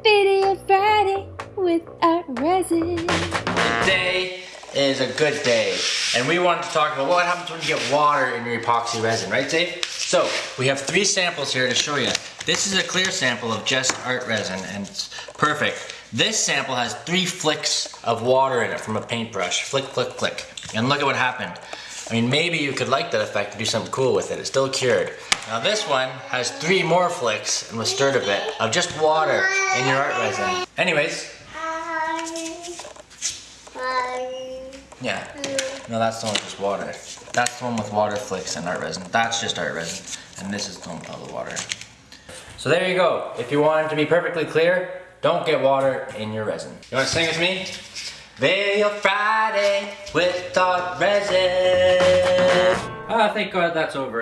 Video Friday with Art Resin. Today is a good day, and we wanted to talk about what happens when you get water in your epoxy resin, right Dave? So, we have three samples here to show you. This is a clear sample of just art resin, and it's perfect. This sample has three flicks of water in it from a paintbrush. Flick, flick, flick. And look at what happened. I mean, maybe you could like that effect and do something cool with it. It's still cured. Now this one has three more flicks and was stirred a bit of just water in your art resin. Anyways, yeah. No, that's the one with just water. That's the one with water flicks and art resin. That's just art resin. And this is the one with all the water. So there you go. If you want it to be perfectly clear, don't get water in your resin. You want to sing with me? Veil Friday with art resin. Ah, thank God that's over.